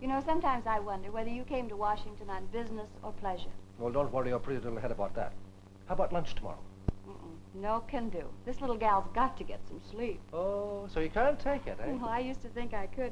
You know, sometimes I wonder whether you came to Washington on business or pleasure. Well, don't worry your pretty little head about that. How about lunch tomorrow? Mm-mm. No can do. This little gal's got to get some sleep. Oh, so you can't take it, eh? Well, I used to think I could,